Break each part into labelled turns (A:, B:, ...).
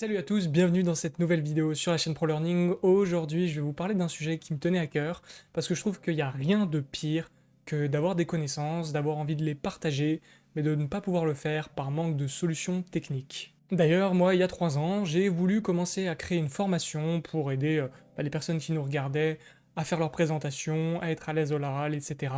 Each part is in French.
A: Salut à tous, bienvenue dans cette nouvelle vidéo sur la chaîne ProLearning. Aujourd'hui, je vais vous parler d'un sujet qui me tenait à cœur, parce que je trouve qu'il n'y a rien de pire que d'avoir des connaissances, d'avoir envie de les partager, mais de ne pas pouvoir le faire par manque de solutions techniques. D'ailleurs, moi, il y a trois ans, j'ai voulu commencer à créer une formation pour aider euh, bah, les personnes qui nous regardaient à faire leurs présentations, à être à l'aise au l'oral, etc.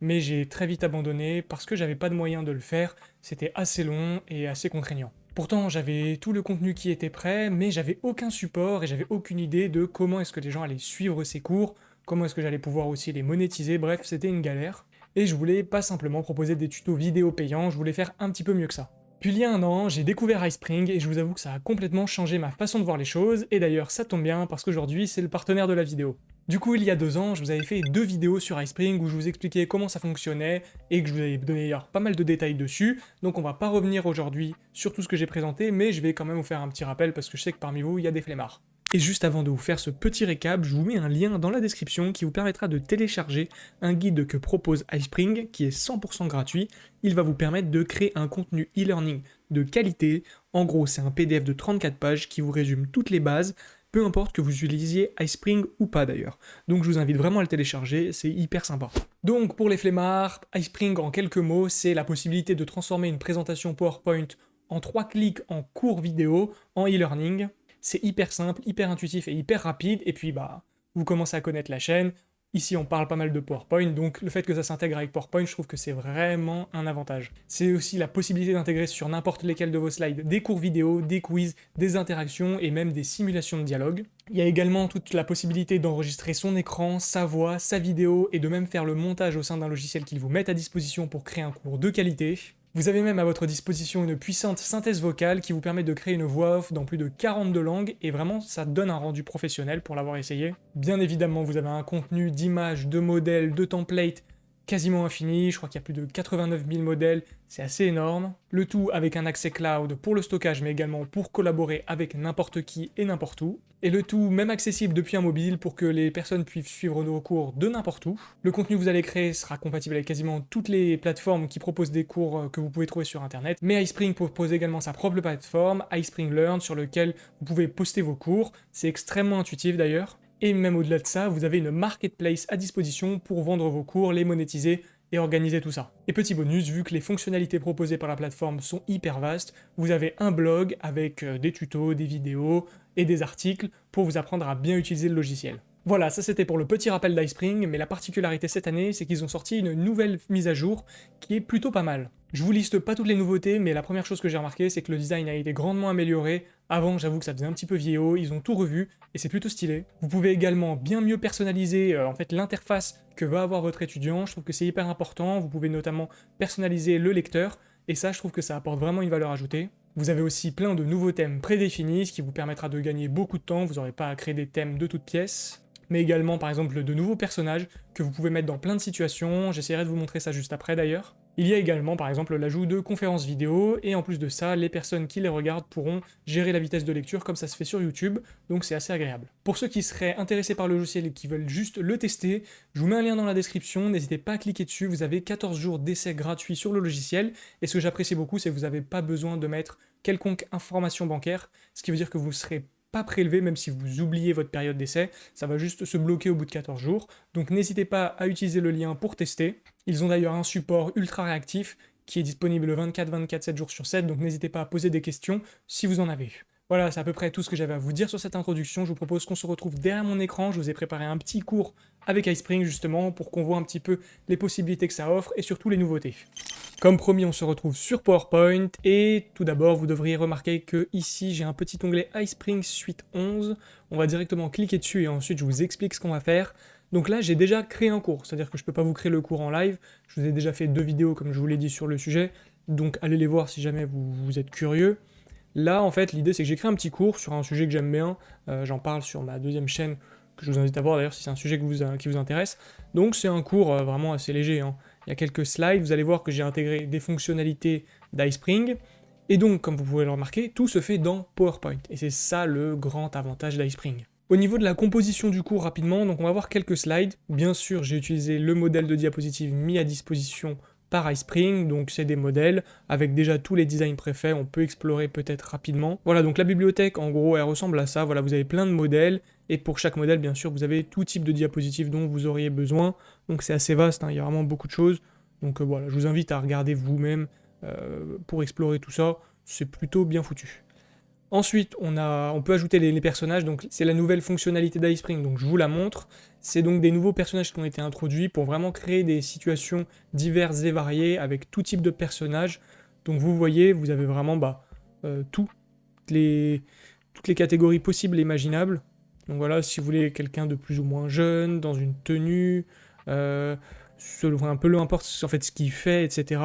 A: Mais j'ai très vite abandonné parce que j'avais pas de moyens de le faire, c'était assez long et assez contraignant. Pourtant, j'avais tout le contenu qui était prêt, mais j'avais aucun support et j'avais aucune idée de comment est-ce que les gens allaient suivre ces cours, comment est-ce que j'allais pouvoir aussi les monétiser, bref, c'était une galère. Et je voulais pas simplement proposer des tutos vidéo payants, je voulais faire un petit peu mieux que ça. Puis il y a un an, j'ai découvert iSpring et je vous avoue que ça a complètement changé ma façon de voir les choses, et d'ailleurs ça tombe bien parce qu'aujourd'hui c'est le partenaire de la vidéo. Du coup, il y a deux ans, je vous avais fait deux vidéos sur iSpring où je vous expliquais comment ça fonctionnait et que je vous avais donné d'ailleurs pas mal de détails dessus, donc on va pas revenir aujourd'hui sur tout ce que j'ai présenté, mais je vais quand même vous faire un petit rappel parce que je sais que parmi vous, il y a des flemmards. Et juste avant de vous faire ce petit récap, je vous mets un lien dans la description qui vous permettra de télécharger un guide que propose iSpring qui est 100% gratuit. Il va vous permettre de créer un contenu e-learning de qualité. En gros, c'est un PDF de 34 pages qui vous résume toutes les bases, peu importe que vous utilisiez iSpring ou pas d'ailleurs. Donc je vous invite vraiment à le télécharger, c'est hyper sympa. Donc pour les flemmards, iSpring en quelques mots, c'est la possibilité de transformer une présentation PowerPoint en trois clics en cours vidéo en e-learning. C'est hyper simple, hyper intuitif et hyper rapide, et puis bah, vous commencez à connaître la chaîne, Ici, on parle pas mal de PowerPoint, donc le fait que ça s'intègre avec PowerPoint, je trouve que c'est vraiment un avantage. C'est aussi la possibilité d'intégrer sur n'importe lesquels de vos slides des cours vidéo, des quiz, des interactions et même des simulations de dialogue. Il y a également toute la possibilité d'enregistrer son écran, sa voix, sa vidéo et de même faire le montage au sein d'un logiciel qu'il vous met à disposition pour créer un cours de qualité. Vous avez même à votre disposition une puissante synthèse vocale qui vous permet de créer une voix off dans plus de 42 langues, et vraiment ça donne un rendu professionnel pour l'avoir essayé. Bien évidemment, vous avez un contenu d'images, de modèles, de templates, quasiment infini, je crois qu'il y a plus de 89 000 modèles, c'est assez énorme. Le tout avec un accès cloud pour le stockage, mais également pour collaborer avec n'importe qui et n'importe où. Et le tout même accessible depuis un mobile pour que les personnes puissent suivre nos cours de n'importe où. Le contenu que vous allez créer sera compatible avec quasiment toutes les plateformes qui proposent des cours euh, que vous pouvez trouver sur internet, mais iSpring propose également sa propre plateforme, iSpring Learn, sur lequel vous pouvez poster vos cours. C'est extrêmement intuitif d'ailleurs. Et même au-delà de ça, vous avez une marketplace à disposition pour vendre vos cours, les monétiser et organiser tout ça. Et petit bonus, vu que les fonctionnalités proposées par la plateforme sont hyper vastes, vous avez un blog avec euh, des tutos, des vidéos et des articles pour vous apprendre à bien utiliser le logiciel. Voilà, ça c'était pour le petit rappel d'iSpring, mais la particularité cette année, c'est qu'ils ont sorti une nouvelle mise à jour qui est plutôt pas mal. Je vous liste pas toutes les nouveautés, mais la première chose que j'ai remarqué, c'est que le design a été grandement amélioré. Avant, j'avoue que ça faisait un petit peu vieillot, ils ont tout revu, et c'est plutôt stylé. Vous pouvez également bien mieux personnaliser euh, en fait l'interface que va avoir votre étudiant, je trouve que c'est hyper important. Vous pouvez notamment personnaliser le lecteur, et ça, je trouve que ça apporte vraiment une valeur ajoutée. Vous avez aussi plein de nouveaux thèmes prédéfinis, ce qui vous permettra de gagner beaucoup de temps, vous n'aurez pas à créer des thèmes de toutes pièces mais également par exemple de nouveaux personnages que vous pouvez mettre dans plein de situations, j'essaierai de vous montrer ça juste après d'ailleurs. Il y a également par exemple l'ajout de conférences vidéo, et en plus de ça, les personnes qui les regardent pourront gérer la vitesse de lecture comme ça se fait sur YouTube, donc c'est assez agréable. Pour ceux qui seraient intéressés par le logiciel et qui veulent juste le tester, je vous mets un lien dans la description, n'hésitez pas à cliquer dessus, vous avez 14 jours d'essai gratuit sur le logiciel, et ce que j'apprécie beaucoup, c'est que vous n'avez pas besoin de mettre quelconque information bancaire, ce qui veut dire que vous serez pas prélevé même si vous oubliez votre période d'essai, ça va juste se bloquer au bout de 14 jours. Donc n'hésitez pas à utiliser le lien pour tester. Ils ont d'ailleurs un support ultra réactif qui est disponible 24-24, 7 jours sur 7, donc n'hésitez pas à poser des questions si vous en avez. Voilà, c'est à peu près tout ce que j'avais à vous dire sur cette introduction. Je vous propose qu'on se retrouve derrière mon écran. Je vous ai préparé un petit cours avec iSpring justement pour qu'on voit un petit peu les possibilités que ça offre et surtout les nouveautés. Comme promis, on se retrouve sur PowerPoint et tout d'abord, vous devriez remarquer que ici, j'ai un petit onglet iSpring Suite 11. On va directement cliquer dessus et ensuite, je vous explique ce qu'on va faire. Donc là, j'ai déjà créé un cours, c'est-à-dire que je ne peux pas vous créer le cours en live. Je vous ai déjà fait deux vidéos, comme je vous l'ai dit, sur le sujet. Donc allez les voir si jamais vous êtes curieux. Là, en fait, l'idée, c'est que j'ai créé un petit cours sur un sujet que j'aime bien. Euh, j'en parle sur ma deuxième chaîne, je vous invite à voir d'ailleurs si c'est un sujet euh, qui vous intéresse. Donc, c'est un cours euh, vraiment assez léger. Hein. Il y a quelques slides, vous allez voir que j'ai intégré des fonctionnalités d'iSpring. Et donc, comme vous pouvez le remarquer, tout se fait dans PowerPoint. Et c'est ça le grand avantage d'iSpring. Au niveau de la composition du cours, rapidement, donc on va voir quelques slides. Bien sûr, j'ai utilisé le modèle de diapositive mis à disposition par iSpring, donc c'est des modèles. Avec déjà tous les designs préfaits, on peut explorer peut-être rapidement. Voilà, donc la bibliothèque, en gros, elle ressemble à ça, voilà, vous avez plein de modèles, et pour chaque modèle, bien sûr, vous avez tout type de diapositives dont vous auriez besoin, donc c'est assez vaste, hein, il y a vraiment beaucoup de choses, donc euh, voilà, je vous invite à regarder vous-même euh, pour explorer tout ça, c'est plutôt bien foutu. Ensuite, on, peut ajouter les, personnages, donc c'est la nouvelle fonctionnalité d'iSpring, donc je vous la montre. C'est donc des nouveaux personnages qui ont été introduits pour vraiment créer des situations diverses et variées avec tout type de personnages. Donc vous voyez, vous avez vraiment bah, euh, toutes, les, toutes les catégories possibles et imaginables. Donc voilà, si vous voulez quelqu'un de plus ou moins jeune, dans une tenue, euh, un peu peu importe en fait ce qu'il fait, etc.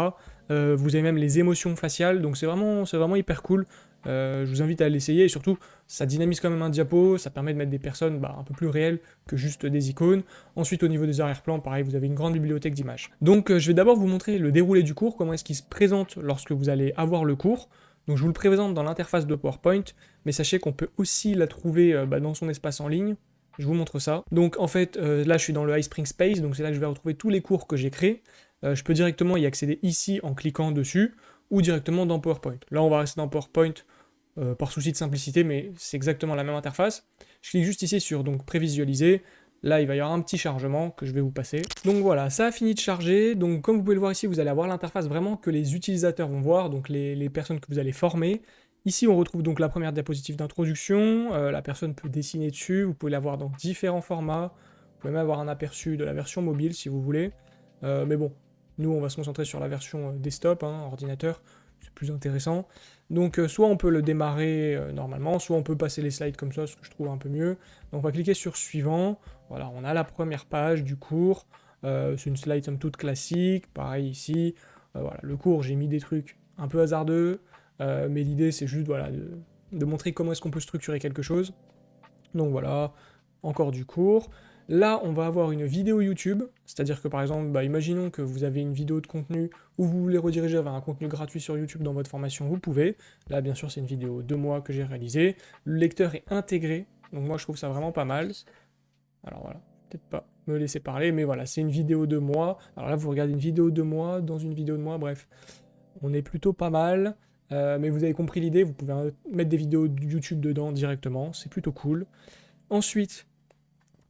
A: Euh, vous avez même les émotions faciales, donc c'est vraiment, vraiment hyper cool. Euh, je vous invite à l'essayer, et surtout, ça dynamise quand même un diapo, ça permet de mettre des personnes bah, un peu plus réelles que juste des icônes. Ensuite, au niveau des arrière-plans, pareil, vous avez une grande bibliothèque d'images. Donc, euh, je vais d'abord vous montrer le déroulé du cours, comment est-ce qu'il se présente lorsque vous allez avoir le cours. Donc, je vous le présente dans l'interface de PowerPoint, mais sachez qu'on peut aussi la trouver euh, bah, dans son espace en ligne. Je vous montre ça. Donc, en fait, là, je suis dans le iSpring Space, donc c'est là que je vais retrouver tous les cours que j'ai créés. je peux directement y accéder ici en cliquant dessus, ou directement dans PowerPoint. Là, on va rester dans PowerPoint euh, par souci de simplicité, mais c'est exactement la même interface. Je clique juste ici sur donc prévisualiser. Là, il va y avoir un petit chargement que je vais vous passer. Donc voilà, ça a fini de charger. Donc comme vous pouvez le voir ici, vous allez avoir l'interface vraiment que les utilisateurs vont voir, donc les, personnes que vous allez former. Ici, on retrouve donc la première diapositive d'introduction. Euh, la personne peut dessiner dessus. Vous pouvez l'avoir dans différents formats. Vous pouvez même avoir un aperçu de la version mobile si vous voulez. Euh, mais bon, nous, on va se concentrer sur la version desktop, hein, ordinateur c'est plus intéressant. Donc euh, soit on peut le démarrer euh, normalement, soit on peut passer les slides comme ça, ce que je trouve un peu mieux. Donc on va cliquer sur suivant, voilà, on a la première page du cours, euh, c'est une slide somme toute classique, pareil ici, voilà, le cours j'ai mis des trucs un peu hasardeux, mais l'idée c'est juste voilà, de montrer comment est-ce qu'on peut structurer quelque chose. Donc voilà, encore du cours. Là, on va avoir une vidéo YouTube, c'est-à-dire que par exemple, bah, imaginons que vous avez une vidéo de contenu ou vous voulez rediriger vers un contenu gratuit sur YouTube dans votre formation, vous pouvez. Là, bien sûr, c'est une vidéo de moi que j'ai réalisée. Le lecteur est intégré, donc moi je trouve ça vraiment pas mal. Alors voilà, peut-être pas me laisser parler, mais voilà, c'est une vidéo de moi. Alors là, vous regardez une vidéo de moi dans une vidéo de moi, bref. On est plutôt pas mal, euh, mais vous avez compris l'idée, vous pouvez mettre des vidéos YouTube dedans directement, c'est plutôt cool. Ensuite,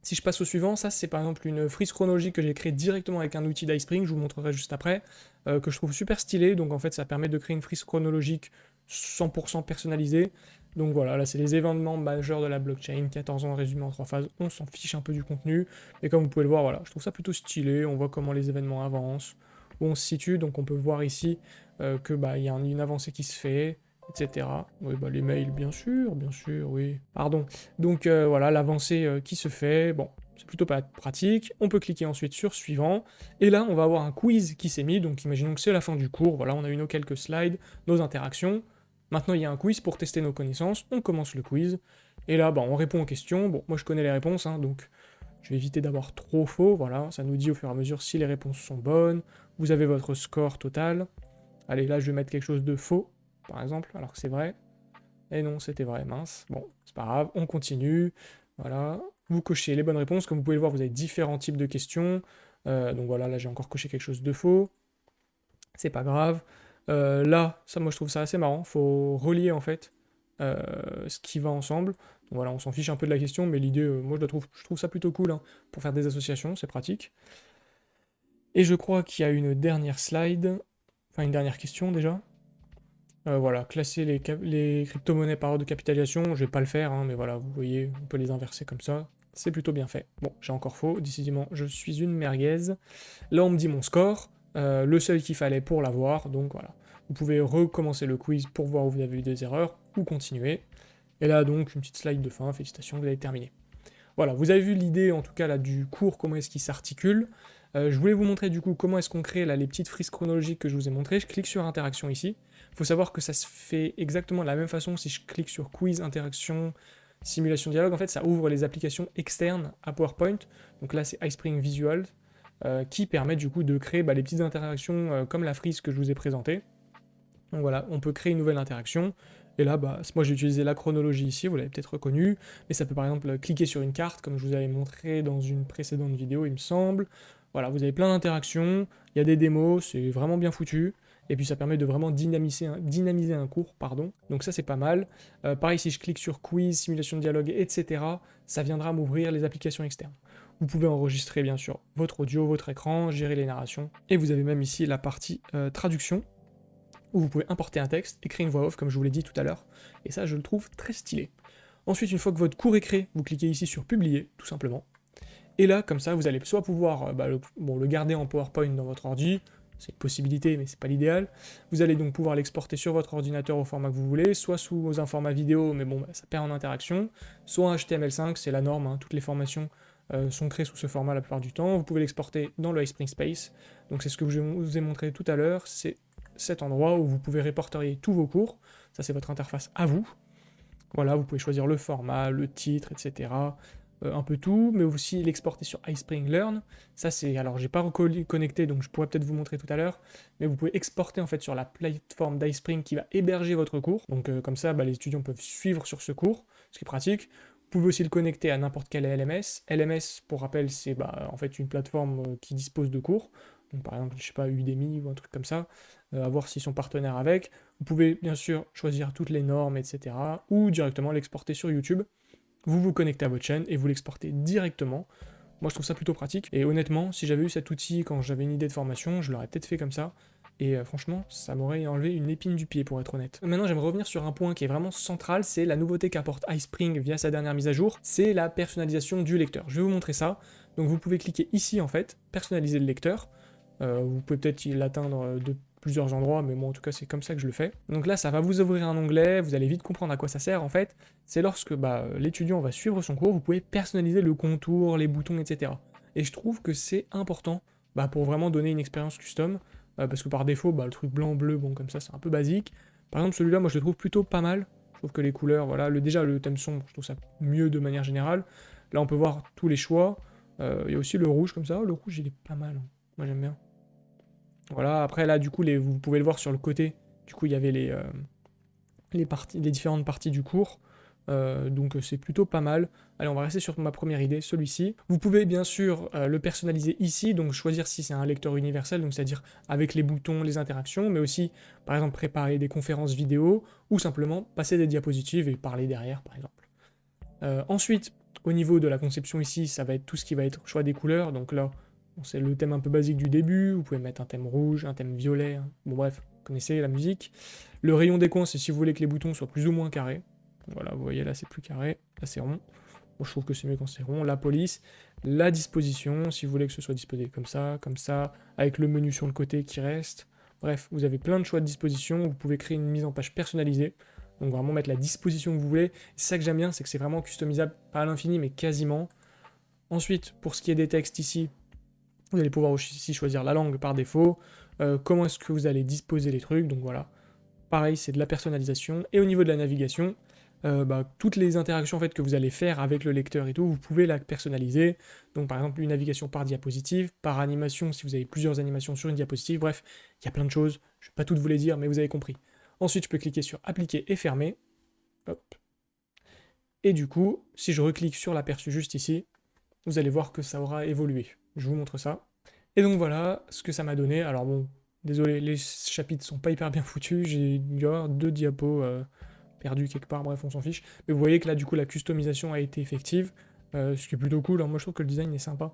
A: si je passe au suivant, ça c'est par exemple une frise chronologique que j'ai créée directement avec un outil d'iSpring, je vous montrerai juste après, euh, que je trouve super stylé, donc en fait ça permet de créer une frise chronologique 100% personnalisée. Donc voilà, là c'est les événements majeurs de la blockchain, 14 ans résumé en trois phases, on s'en fiche un peu du contenu, et comme vous pouvez le voir, voilà, je trouve ça plutôt stylé, on voit comment les événements avancent, où on se situe, donc on peut voir ici euh, que bah, y a une avancée qui se fait, etc. Oui, bah, les mails, bien sûr, bien sûr, oui. Pardon. Donc euh, voilà, l'avancée euh, qui se fait, bon, c'est plutôt pas pratique. On peut cliquer ensuite sur suivant, et là, on va avoir un quiz qui s'est mis, donc imaginons que c'est la fin du cours, voilà, on a eu nos quelques slides, nos interactions. Maintenant, il y a un quiz pour tester nos connaissances, on commence le quiz, et là, bah, on répond aux questions. Bon, moi je connais les réponses, hein, donc je vais éviter d'avoir trop faux, voilà, ça nous dit au fur et à mesure si les réponses sont bonnes, vous avez votre score total. Allez, là, je vais mettre quelque chose de faux, par exemple, alors que c'est vrai. Et non, c'était vrai, mince. Bon, c'est pas grave, on continue. Voilà, vous cochez les bonnes réponses. Comme vous pouvez le voir, vous avez différents types de questions. Euh, donc voilà, là j'ai encore coché quelque chose de faux. C'est pas grave. Euh, là, ça moi je trouve ça assez marrant. Faut relier en fait euh, ce qui va ensemble. Donc voilà, on s'en fiche un peu de la question, mais l'idée, moi je, la trouve, je trouve ça plutôt cool hein, pour faire des associations, c'est pratique. Et je crois qu'il y a une dernière slide, enfin une dernière question déjà. Euh, voilà, classer les, crypto-monnaies par ordre de capitalisation, je vais pas le faire, hein, mais voilà, vous voyez, on peut les inverser comme ça. C'est plutôt bien fait. Bon, j'ai encore faux, décidément, je suis une merguez. Là, on me dit mon score, euh, le seul qu'il fallait pour l'avoir, donc voilà. Vous pouvez recommencer le quiz pour voir où vous avez eu des erreurs, ou continuer. Et là, donc, une petite slide de fin, félicitations, vous avez terminé. Voilà, vous avez vu l'idée, en tout cas, là, du cours, comment est-ce qu'il s'articule. Euh, je voulais vous montrer, du coup, comment est-ce qu'on crée, les petites frises chronologiques que je vous ai montrées. Je clique sur interaction ici. Il faut savoir que ça se fait exactement de la même façon si je clique sur quiz, interaction, simulation dialogue. En fait, ça ouvre les applications externes à PowerPoint. Donc là, c'est iSpring Visual euh, qui permet du coup de créer bah, les petites interactions euh, comme la frise que je vous ai présentée. Donc voilà, on peut créer une nouvelle interaction. Et là, bah, moi j'ai utilisé la chronologie ici, vous l'avez peut-être reconnu, mais ça peut par exemple cliquer sur une carte, comme je vous avais montré dans une précédente vidéo, il me semble. Voilà, vous avez plein d'interactions, il y a des démos, c'est vraiment bien foutu. Et puis ça permet de vraiment dynamiser un, cours, pardon. Donc ça c'est pas mal. Euh, pareil, si je clique sur quiz, simulation de dialogue, etc., ça viendra m'ouvrir les applications externes. Vous pouvez enregistrer bien sûr votre audio, votre écran, gérer les narrations. Et vous avez même ici la partie euh, traduction, où vous pouvez importer un texte et créer une voix off, comme je vous l'ai dit tout à l'heure. Et ça, je le trouve très stylé. Ensuite, une fois que votre cours est créé, vous cliquez ici sur publier, tout simplement. Et là, comme ça, vous allez soit pouvoir euh, bah, le garder en PowerPoint dans votre ordi, c'est une possibilité, mais c'est pas l'idéal. Vous allez donc pouvoir l'exporter sur votre ordinateur au format que vous voulez, soit sous un format vidéo, mais bon, bah, ça perd en interaction, soit en HTML5, c'est la norme, hein. toutes les formations euh, sont créées sous ce format la plupart du temps. Vous pouvez l'exporter dans le iSpring Space, donc c'est ce que je vous ai montré tout à l'heure, c'est cet endroit où vous pouvez répertorier tous vos cours, ça c'est votre interface à vous. Voilà, vous pouvez choisir le format, le titre, etc. Euh, un peu tout, mais aussi l'exporter sur iSpring Learn. Ça c'est, alors j'ai pas reconnecté, donc je pourrais peut-être vous montrer tout à l'heure, mais vous pouvez exporter en fait sur la plateforme d'iSpring qui va héberger votre cours. Donc euh, comme ça, bah, les étudiants peuvent suivre sur ce cours, ce qui est pratique. Vous pouvez aussi le connecter à n'importe quel LMS. LMS, pour rappel, c'est bah, en fait une plateforme euh, qui dispose de cours. Par exemple, je sais pas, Udemy ou un truc comme ça, à voir s'ils sont partenaires avec. Vous pouvez bien sûr choisir toutes les normes, etc. ou directement l'exporter sur YouTube vous vous connectez à votre chaîne et vous l'exportez directement. Moi je trouve ça plutôt pratique, et honnêtement, si j'avais eu cet outil quand j'avais une idée de formation, je l'aurais peut-être fait comme ça, et euh, franchement, ça m'aurait enlevé une épine du pied pour être honnête. Maintenant, j'aimerais revenir sur un point qui est vraiment central, c'est la nouveauté qu'apporte iSpring via sa dernière mise à jour, c'est la personnalisation du lecteur. Je vais vous montrer ça. Donc vous pouvez cliquer ici en fait, personnaliser le lecteur. Euh, vous pouvez peut-être l'atteindre de plusieurs endroits, mais moi en tout cas c'est comme ça que je le fais. Donc là ça va vous ouvrir un onglet, vous allez vite comprendre à quoi ça sert en fait. C'est lorsque bah, l'étudiant va suivre son cours, vous pouvez personnaliser le contour, les boutons, etc. Et je trouve que c'est important bah, pour vraiment donner une expérience custom, euh, parce que par défaut, bah, le truc blanc-bleu, bon comme ça c'est un peu basique. Par exemple celui-là, moi je le trouve plutôt pas mal. Je trouve que les couleurs, voilà, le, déjà le thème sombre, je trouve ça mieux de manière générale. Là on peut voir tous les choix. Euh, il y a aussi le rouge comme ça, le rouge il est pas mal, hein. moi j'aime bien. Voilà, après là, du coup, vous pouvez le voir sur le côté. Du coup, il y avait les, euh, différentes parties du cours. Euh, donc c'est plutôt pas mal. Allez, on va rester sur ma première idée, celui-ci. Vous pouvez bien sûr euh, le personnaliser ici, donc choisir si c'est un lecteur universel, donc c'est-à-dire avec les boutons, les interactions, mais aussi, par exemple, préparer des conférences vidéo, ou simplement passer des diapositives et parler derrière, par exemple. ensuite, au niveau de la conception ici, ça va être tout ce qui va être choix des couleurs, donc là, c'est le thème un peu basique du début, vous pouvez mettre un thème rouge, un thème violet, hein. bon bref, vous connaissez la musique. Le rayon des coins, c'est si vous voulez que les boutons soient plus ou moins carrés. Voilà, vous voyez là c'est plus carré, là c'est rond. Je trouve que c'est mieux quand c'est rond. La police, la disposition, si vous voulez que ce soit disposé comme ça, comme ça, avec le menu sur le côté qui reste. Bref, vous avez plein de choix de disposition, vous pouvez créer une mise en page personnalisée. Donc vraiment mettre la disposition que vous voulez. C'est ça que j'aime bien, c'est que c'est vraiment customisable, pas à l'infini, mais quasiment. Ensuite, pour ce qui est des textes ici, vous allez pouvoir aussi choisir la langue par défaut, euh, comment est-ce que vous allez disposer les trucs, donc voilà. Pareil, c'est de la personnalisation. Et au niveau de la navigation, euh, bah, toutes les interactions en fait, que vous allez faire avec le lecteur et tout, vous pouvez la personnaliser. Donc par exemple, une navigation par diapositive, par animation, si vous avez plusieurs animations sur une diapositive, bref, il y a plein de choses. Je ne vais pas toutes vous les dire, mais vous avez compris. Ensuite, je peux cliquer sur appliquer et fermer. Et du coup, si je reclique sur l'aperçu juste ici, vous allez voir que ça aura évolué je vous montre ça. Et donc voilà ce que ça m'a donné. Alors bon, désolé, les chapitres sont pas hyper bien foutus, j'ai deux diapos euh, perdus quelque part, bref, on s'en fiche. Mais vous voyez que là, du coup, la customisation a été effective, euh, ce qui est plutôt cool. Alors moi, je trouve que le design est sympa.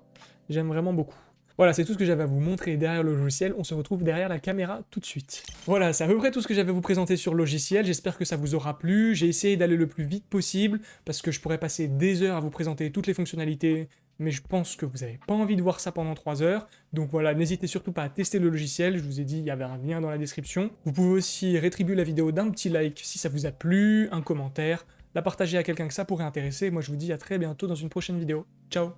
A: J'aime vraiment beaucoup. Voilà, c'est tout ce que j'avais à vous montrer derrière le logiciel. On se retrouve derrière la caméra tout de suite. Voilà, c'est à peu près tout ce que j'avais à vous présenter sur le logiciel. J'espère que ça vous aura plu. J'ai essayé d'aller le plus vite possible, parce que je pourrais passer des heures à vous présenter toutes les fonctionnalités, mais je pense que vous n'avez pas envie de voir ça pendant 3 heures. Donc voilà, n'hésitez surtout pas à tester le logiciel, je vous ai dit, il y avait un lien dans la description. Vous pouvez aussi rétribuer la vidéo d'un petit like si ça vous a plu, un commentaire, la partager à quelqu'un que ça pourrait intéresser. Moi je vous dis à très bientôt dans une prochaine vidéo. Ciao